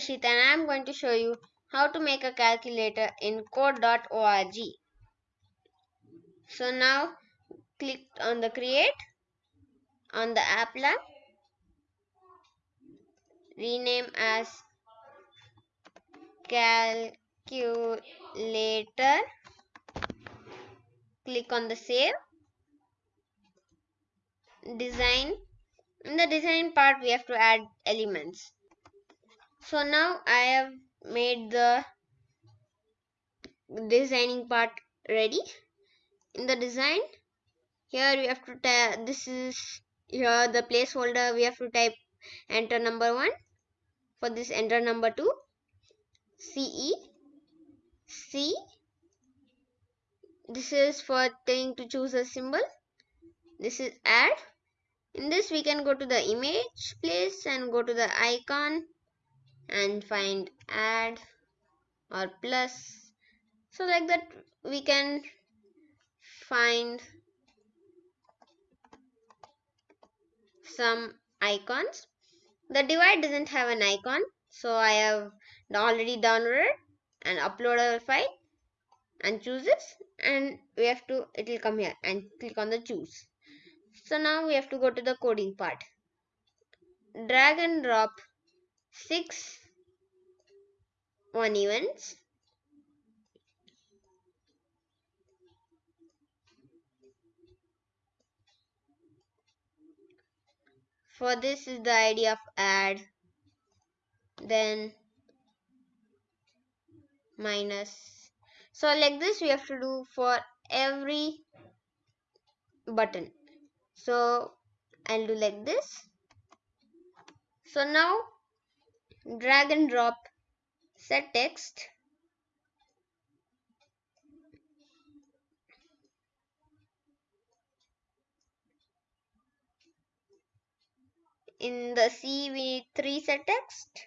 Yashit and I am going to show you how to make a calculator in code.org. So now click on the create on the app lab rename as calculator click on the save design in the design part we have to add elements so now I have made the designing part ready. In the design here we have to type this is here the placeholder we have to type enter number 1 for this enter number 2 CE C. This is for thing to choose a symbol. This is add. In this we can go to the image place and go to the icon and find add or plus. So like that we can find some icons. The divide doesn't have an icon so I have already downloaded and uploaded a file and choose this and we have to it will come here and click on the choose. So now we have to go to the coding part. Drag and drop six one events for this is the idea of add then minus. So like this we have to do for every button. So I'll do like this. So now drag and drop. Set text. In the C we need three set text.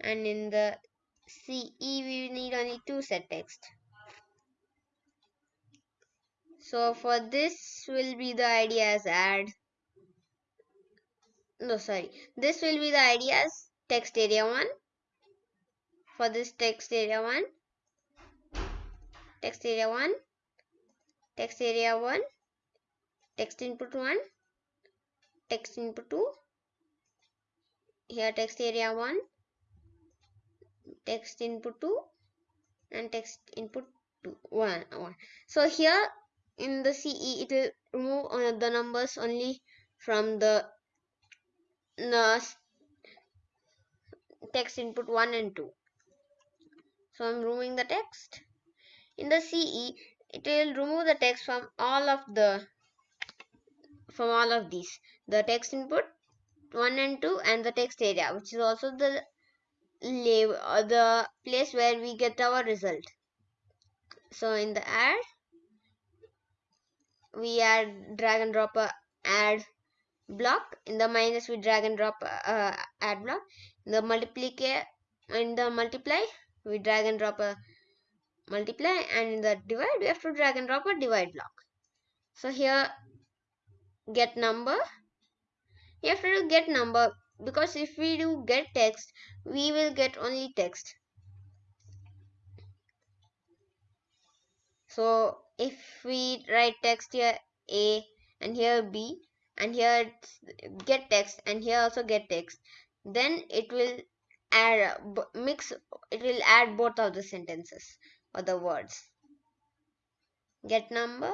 And in the CE we need only two set text. So for this will be the idea as add no sorry. This will be the ideas text area 1 for this text area 1 text area 1 text area 1 text input 1 text input 2 here text area 1 text input 2 and text input 2 1, 1. so here in the CE it will remove uh, the numbers only from the, the text input 1 and 2 so I'm removing the text. In the CE it will remove the text from all of the from all of these. The text input 1 and 2 and the text area which is also the label uh, the place where we get our result. So in the add we add drag and drop a add block in the minus we drag and drop a add block. In the multiply in the multiply we drag and drop a multiply. And in the divide we have to drag and drop a divide block. So here get number. You have to do get number because if we do get text we will get only text. So if we write text here a and here b and here get text and here also get text. Then it will add mix it will add both of the sentences or the words. Get number?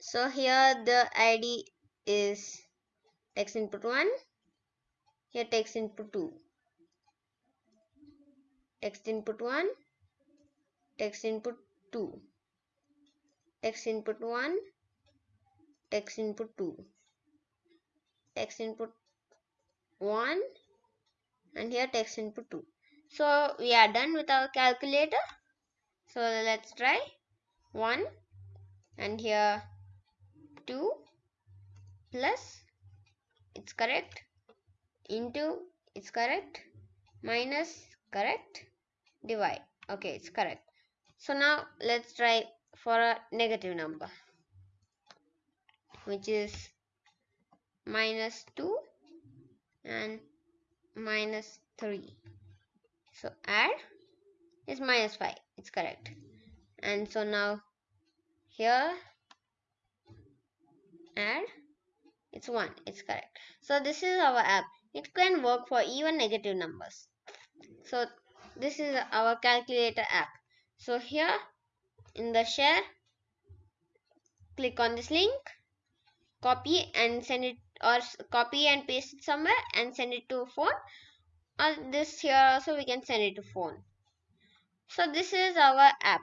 So here the id is text input 1 here text input 2 text input 1 text input 2 text input 1 text input 2 text input 1 and here text input 2 so we are done with our calculator. So let's try. 1 and here 2 plus it's correct into it's correct minus correct divide. Okay it's correct. So now let's try for a negative number which is minus 2 and minus 3 so add is minus 5 it's correct. And so now here add it's 1 it's correct. So this is our app. It can work for even negative numbers. So this is our calculator app. So here in the share click on this link copy and send it or copy and paste it somewhere and send it to phone or this here also we can send it to phone. So this is our app